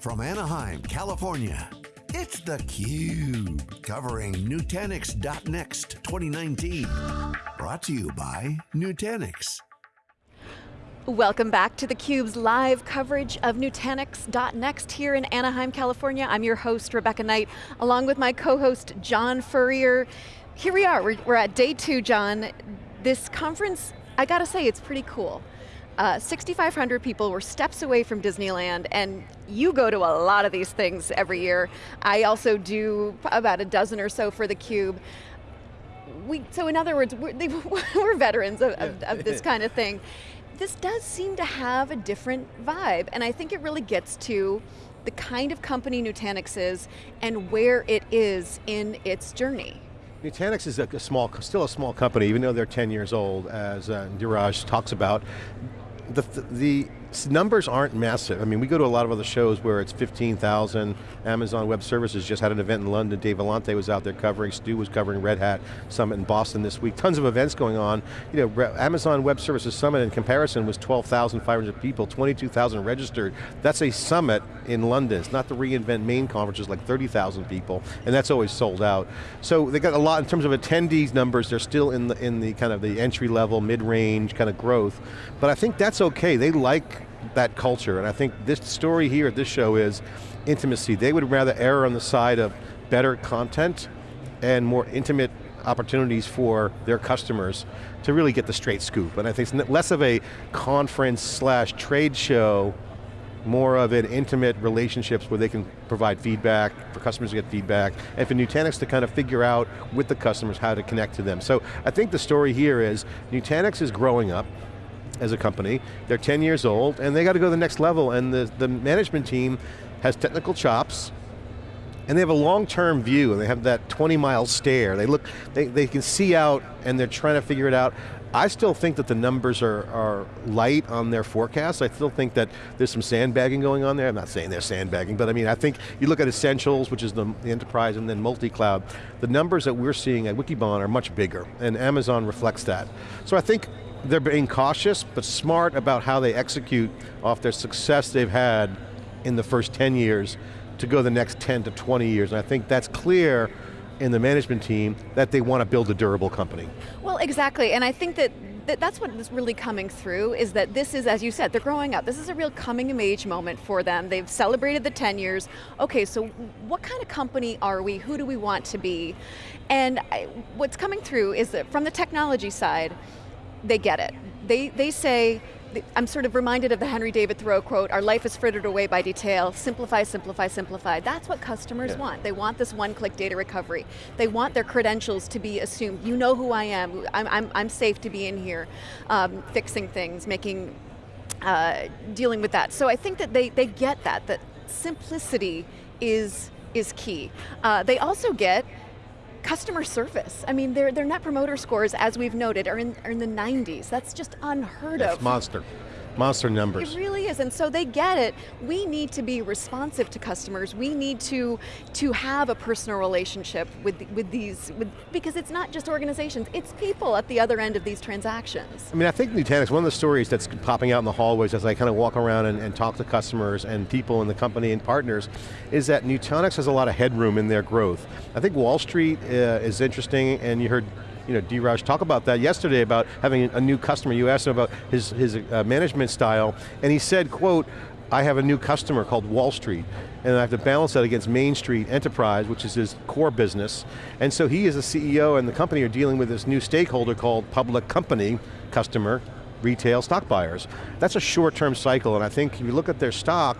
From Anaheim, California, it's theCUBE, covering Nutanix.next 2019. Brought to you by Nutanix. Welcome back to theCUBE's live coverage of Nutanix.next here in Anaheim, California. I'm your host, Rebecca Knight, along with my co-host, John Furrier. Here we are, we're, at day two, John. This conference, I gotta say, it's pretty cool. Uh, 6,500 people were steps away from Disneyland, and you go to a lot of these things every year. I also do about a dozen or so for theCUBE. We, so in other words, we're, they, we're veterans of, of, of this kind of thing. This does seem to have a different vibe, and I think it really gets to the kind of company Nutanix is and where it is in its journey. Nutanix is a, a, small, still a small company, even though they're 10 years old, as uh, Dheeraj talks about the, the numbers aren't massive. I mean, we go to a lot of other shows where it's 15,000. Amazon Web Services just had an event in London. Dave Vellante was out there covering, Stu was covering Red Hat Summit in Boston this week. Tons of events going on. You know, Amazon Web Services Summit in comparison was 12,500 people, 22,000 registered. That's a summit in London. It's not the reInvent main conference, it's like 30,000 people, and that's always sold out. So they got a lot, in terms of attendees numbers, they're still in the, in the kind of the entry level, mid-range kind of growth. But I think that's okay. They like that culture, and I think this story here at this show is intimacy. They would rather err on the side of better content and more intimate opportunities for their customers to really get the straight scoop. And I think it's less of a conference slash trade show, more of an intimate relationships where they can provide feedback, for customers to get feedback, and for Nutanix to kind of figure out with the customers how to connect to them. So I think the story here is Nutanix is growing up, as a company. They're 10 years old and they got to go to the next level and the, the management team has technical chops and they have a long-term view and they have that 20 mile stare. They look, they, they can see out and they're trying to figure it out. I still think that the numbers are, are light on their forecasts. I still think that there's some sandbagging going on there. I'm not saying they're sandbagging, but I mean, I think you look at Essentials, which is the, the enterprise, and then multi-cloud, the numbers that we're seeing at Wikibon are much bigger, and Amazon reflects that. So I think they're being cautious, but smart about how they execute off their success they've had in the first 10 years to go the next 10 to 20 years. And I think that's clear in the management team that they want to build a durable company. Well, exactly, and I think that that's what is really coming through, is that this is, as you said, they're growing up. This is a real coming of age moment for them. They've celebrated the 10 years. Okay, so what kind of company are we? Who do we want to be? And I, what's coming through is that from the technology side, they get it. They, they say, I'm sort of reminded of the Henry David Thoreau quote, our life is frittered away by detail, simplify, simplify, simplify. That's what customers yeah. want. They want this one-click data recovery. They want their credentials to be assumed. You know who I am, I'm, I'm, I'm safe to be in here, um, fixing things, making, uh, dealing with that. So I think that they, they get that, that simplicity is, is key. Uh, they also get customer service. I mean, their, their net promoter scores, as we've noted, are in, are in the 90s. That's just unheard That's of. monster monster numbers. It really is, and so they get it. We need to be responsive to customers. We need to, to have a personal relationship with, with these, with, because it's not just organizations, it's people at the other end of these transactions. I mean, I think Nutanix, one of the stories that's popping out in the hallways as I kind of walk around and, and talk to customers and people in the company and partners, is that Nutanix has a lot of headroom in their growth. I think Wall Street uh, is interesting, and you heard you know, Dheeraj talk about that yesterday about having a new customer. You asked him about his, his uh, management style, and he said, quote, I have a new customer called Wall Street, and I have to balance that against Main Street Enterprise, which is his core business. And so he as a CEO and the company are dealing with this new stakeholder called public company customer, retail stock buyers. That's a short-term cycle, and I think if you look at their stock,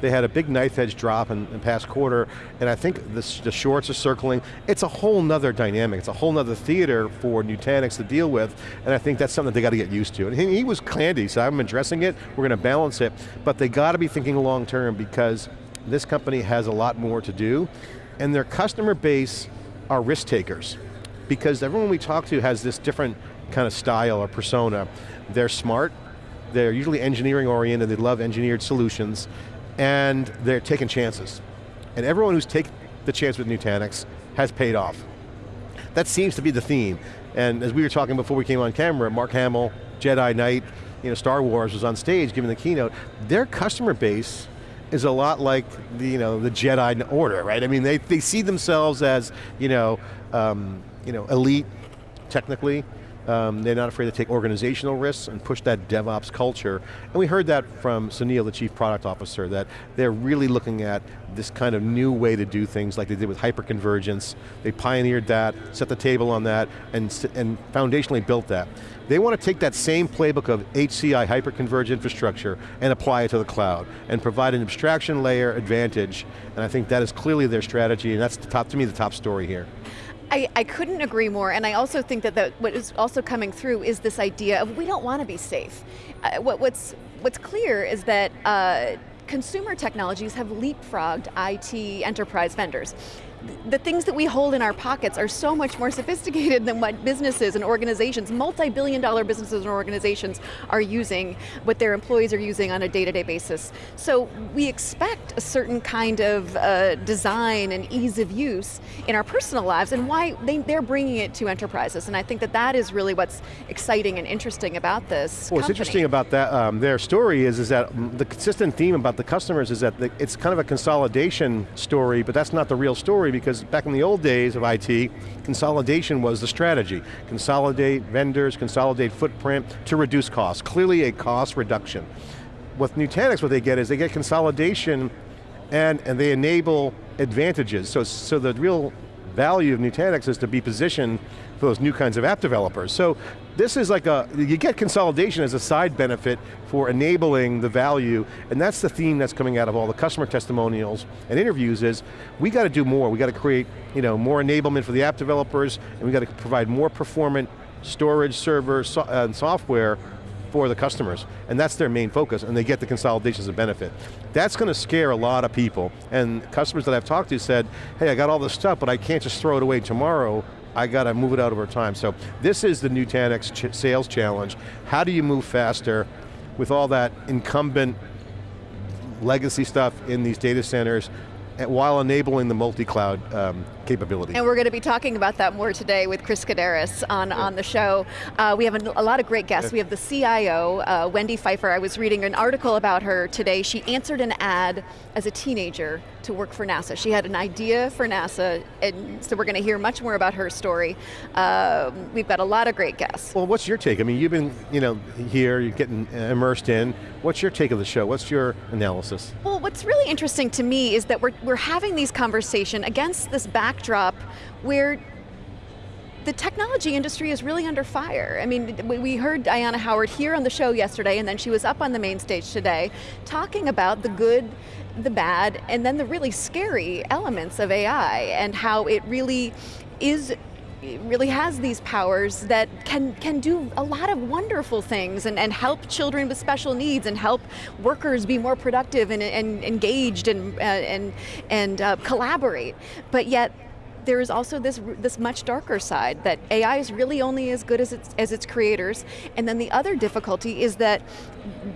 they had a big knife edge drop in the past quarter, and I think the shorts are circling. It's a whole nother dynamic. It's a whole nother theater for Nutanix to deal with, and I think that's something they got to get used to. And he, he was candy, so I'm addressing it, we're going to balance it, but they got to be thinking long term because this company has a lot more to do, and their customer base are risk takers. Because everyone we talk to has this different kind of style or persona. They're smart, they're usually engineering oriented, they love engineered solutions, and they're taking chances. And everyone who's taken the chance with Nutanix has paid off. That seems to be the theme. And as we were talking before we came on camera, Mark Hamill, Jedi Knight, you know, Star Wars was on stage giving the keynote. Their customer base is a lot like the, you know, the Jedi Order, right? I mean, they, they see themselves as, you know, um, you know, elite, technically, um, they're not afraid to take organizational risks and push that DevOps culture. And we heard that from Sunil, the Chief Product Officer, that they're really looking at this kind of new way to do things like they did with hyperconvergence. They pioneered that, set the table on that, and, and foundationally built that. They want to take that same playbook of HCI, hyperconverged infrastructure, and apply it to the cloud, and provide an abstraction layer advantage, and I think that is clearly their strategy, and that's the top, to me, the top story here. I, I, couldn't agree more, and I also think that the, what is also coming through is this idea of we don't want to be safe. Uh, what, what's, what's clear is that uh, consumer technologies have leapfrogged IT enterprise vendors the things that we hold in our pockets are so much more sophisticated than what businesses and organizations, multi-billion dollar businesses and organizations are using, what their employees are using on a day-to-day -day basis. So we expect a certain kind of uh, design and ease of use in our personal lives and why they, they're bringing it to enterprises. And I think that that is really what's exciting and interesting about this Well, what's interesting about that, um, their story is, is that the consistent theme about the customers is that the, it's kind of a consolidation story, but that's not the real story because back in the old days of IT, consolidation was the strategy. Consolidate vendors, consolidate footprint to reduce costs. Clearly a cost reduction. With Nutanix, what they get is they get consolidation and, and they enable advantages. So, so the real value of Nutanix is to be positioned for those new kinds of app developers. So this is like a, you get consolidation as a side benefit for enabling the value, and that's the theme that's coming out of all the customer testimonials and interviews is, we got to do more, we got to create you know, more enablement for the app developers, and we got to provide more performant storage, server, so, uh, and software for the customers, and that's their main focus, and they get the consolidations a benefit. That's going to scare a lot of people, and customers that I've talked to said, hey, I got all this stuff, but I can't just throw it away tomorrow, I got to move it out over time. So this is the Nutanix ch sales challenge. How do you move faster with all that incumbent legacy stuff in these data centers while enabling the multi-cloud um, capability. And we're going to be talking about that more today with Chris Kaddaras on, yeah. on the show. Uh, we have a, a, lot of great guests. Yeah. We have the CIO, uh, Wendy Pfeiffer. I was reading an article about her today. She answered an ad as a teenager to work for NASA. She had an idea for NASA, and so we're going to hear much more about her story. Uh, we've got a lot of great guests. Well, what's your take? I mean, you've been you know, here, you're getting immersed in. What's your take of the show? What's your analysis? Well, what's really interesting to me is that we're, we're having these conversations against this backdrop where the technology industry is really under fire. I mean, we heard Ayanna Howard here on the show yesterday, and then she was up on the main stage today, talking about the good, the bad, and then the really scary elements of AI, and how it really is really has these powers that can, can do a lot of wonderful things and, and help children with special needs and help workers be more productive and, and engaged and, uh, and, and uh, collaborate. But yet, there is also this, this much darker side that AI is really only as good as its, as its creators. And then the other difficulty is that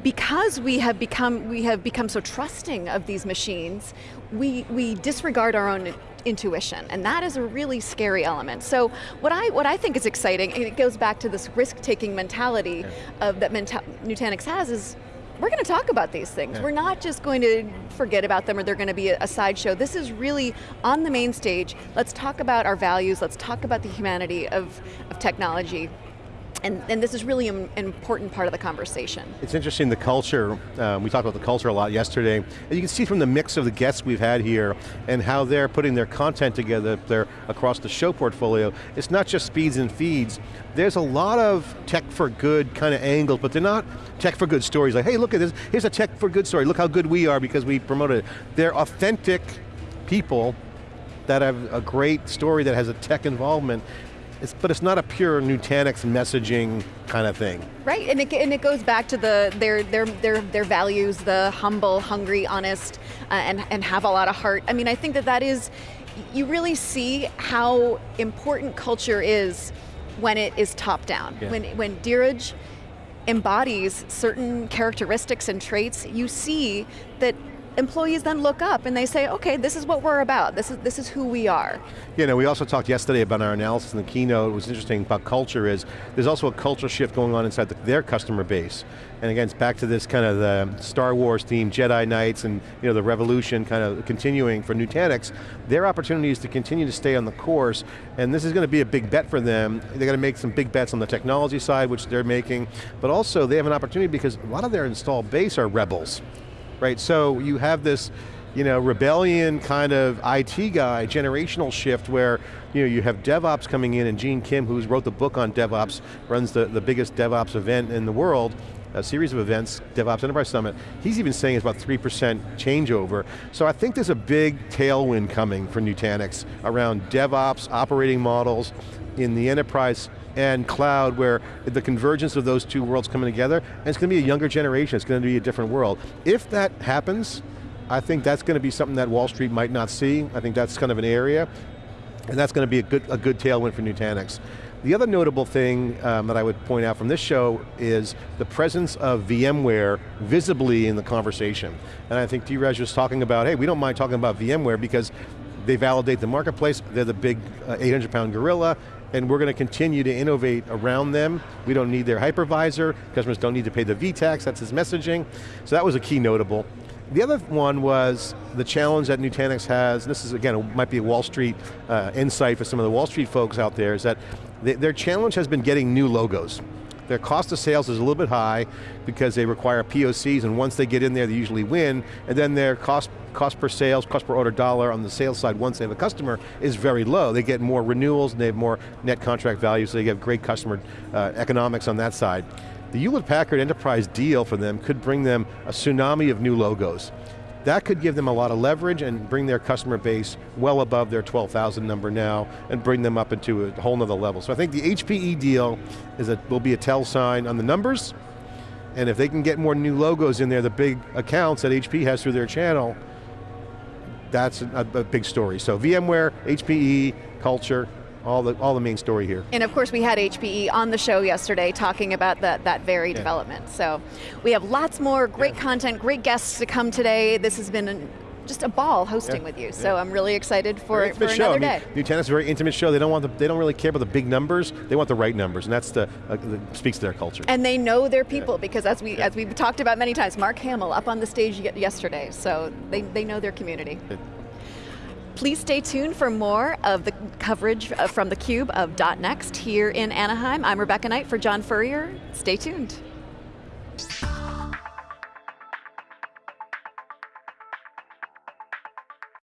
because we have become, we have become so trusting of these machines, we, we disregard our own intuition, and that is a really scary element. So what I, what I think is exciting, and it goes back to this risk-taking mentality yeah. of that Nutanix has, is we're going to talk about these things. Yeah. We're not just going to forget about them or they're going to be a, a sideshow. This is really on the main stage. Let's talk about our values, let's talk about the humanity of, of technology. And, and, this is really an important part of the conversation. It's interesting, the culture, um, we talked about the culture a lot yesterday, and you can see from the mix of the guests we've had here and how they're putting their content together there across the show portfolio, it's not just speeds and feeds, there's a lot of tech for good kind of angles, but they're not tech for good stories. Like, hey look at this, here's a tech for good story, look how good we are because we promoted it. They're authentic people that have a great story that has a tech involvement it's, but it's not a pure Nutanix messaging kind of thing. Right, and it, and it goes back to the their, their, their, their values, the humble, hungry, honest, uh, and, and have a lot of heart. I mean, I think that that is, you really see how important culture is when it is top down. Yeah. When, when Dheeraj embodies certain characteristics and traits, you see that employees then look up and they say, okay, this is what we're about, this is, this is who we are. You know, we also talked yesterday about our analysis in the keynote, what was interesting about culture is, there's also a culture shift going on inside the, their customer base. And again, it's back to this kind of the Star Wars theme, Jedi Knights, and you know, the revolution kind of continuing for Nutanix. Their opportunity is to continue to stay on the course, and this is going to be a big bet for them. They're going to make some big bets on the technology side, which they're making, but also they have an opportunity because a lot of their installed base are rebels right? So you have this you know, rebellion kind of IT guy, generational shift where you know, you have DevOps coming in and Gene Kim, who's wrote the book on DevOps, runs the, the biggest DevOps event in the world, a series of events, DevOps Enterprise Summit, he's even saying it's about 3% changeover. So I think there's a big tailwind coming for Nutanix around DevOps, operating models, in the enterprise and cloud where the convergence of those two worlds coming together, and it's going to be a younger generation, it's going to be a different world. If that happens, I think that's going to be something that Wall Street might not see. I think that's kind of an area, and that's going to be a good, a good tailwind for Nutanix. The other notable thing um, that I would point out from this show is the presence of VMware visibly in the conversation. And I think Dheeraj was talking about, hey, we don't mind talking about VMware because they validate the marketplace, they're the big 800 uh, pound gorilla, and we're going to continue to innovate around them. We don't need their hypervisor, customers don't need to pay the vTax, that's his messaging. So that was a key notable. The other one was the challenge that Nutanix has, this is again, it might be a Wall Street uh, insight for some of the Wall Street folks out there, is that their challenge has been getting new logos. Their cost of sales is a little bit high because they require POCs and once they get in there they usually win, and then their cost, cost per sales, cost per order dollar on the sales side once they have a customer is very low. They get more renewals and they have more net contract value so they get great customer uh, economics on that side. The Hewlett-Packard enterprise deal for them could bring them a tsunami of new logos. That could give them a lot of leverage and bring their customer base well above their 12,000 number now and bring them up into a whole nother level. So I think the HPE deal is a, will be a tell sign on the numbers, and if they can get more new logos in there, the big accounts that HP has through their channel, that's a, a big story. So VMware, HPE, culture, all the, all the main story here. And of course we had HPE on the show yesterday talking about that, that very yeah. development. So we have lots more great yeah. content, great guests to come today. This has been an, just a ball hosting yeah. with you. So I'm really excited for, for show. another I mean, day. Nutanix is a very intimate show. They don't want the, they don't really care about the big numbers. They want the right numbers, and that's the uh, that speaks to their culture. And they know their people because as we as we've talked about many times, Mark Hamill up on the stage yesterday. So they they know their community. It, Please stay tuned for more of the coverage uh, from theCUBE of .next here in Anaheim. I'm Rebecca Knight for John Furrier. Stay tuned.